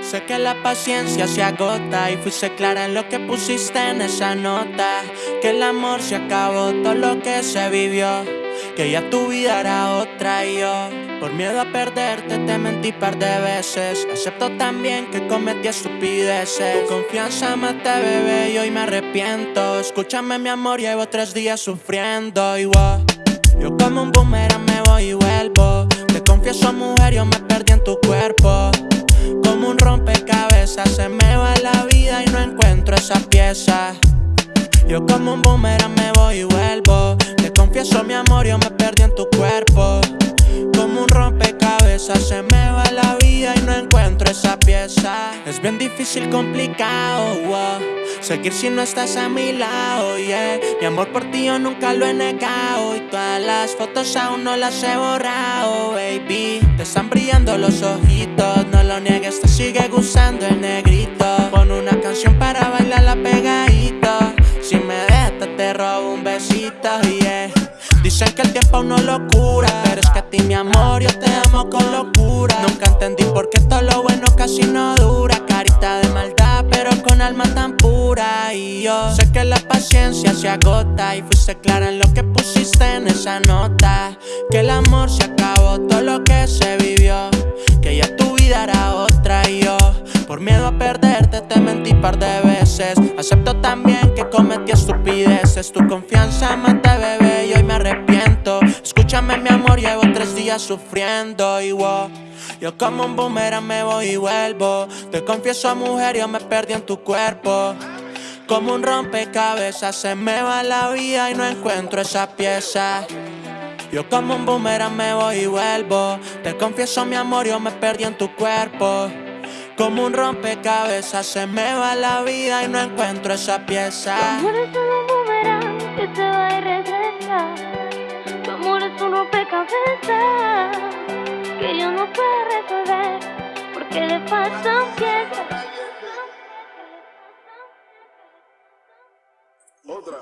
Sé que la paciencia se agota y fuiste clara en lo que pusiste en esa nota. Que el amor se acabó, todo lo que se vivió. Que ya tu vida era otra y yo, por miedo a perderte, te mentí par de veces. Acepto también que cometí estupideces. Tu confianza mate, bebé, y hoy me arrepiento. Escúchame, mi amor, llevo tres días sufriendo y Yo como un boomerang me voy y vuelvo. Te confieso, mujer, yo me perdí en tu cuerpo. Un rompecabezas Se me va la vida y no encuentro esa pieza. Yo como un boomerang me voy y vuelvo Se me va la vida y no encuentro esa pieza. Es bien difícil, complicado, Seguir si no estás a mi lado, yeah. Mi amor por ti yo nunca lo he negado Y todas las fotos aún no las he borrado, baby. Te están brillando los ojitos, no lo niegues, te sigue gustando el negrito. Pon una canción para bailar la pegadita Si me dejas te robo un besito, yeah Dicen que el tiempo no lo cura Pero es que a ti mi amor yo te amo con locura. Nunca entendí por qué todo lo bueno casi no dura. Carita de maldad pero con alma tan pura. Y yo sé que la paciencia se agota Y fuiste clara en lo que pusiste en esa nota. Que el amor se acabó, todo lo que se vivió. Que ya tu vida era otra y yo Por miedo a perderte te mentí par de veces. Acepto también que cometí estupideces Tu confianza mata bebé llevo tres días sufriendo y wow. Yo como un boomerang me voy y vuelvo. Te confieso mujer, yo me perdí en tu cuerpo. Como un rompecabezas se me va la vida y no encuentro esa pieza. Yo como un boomerang me voy y vuelvo. Te confieso mi amor, yo me perdí en tu cuerpo. Como un rompecabezas se me va la vida y no encuentro esa pieza. Tu amor es un boomerang que se va y regresa Tu amor es que yo no puedo resolver porque le pasan piedras. Otra.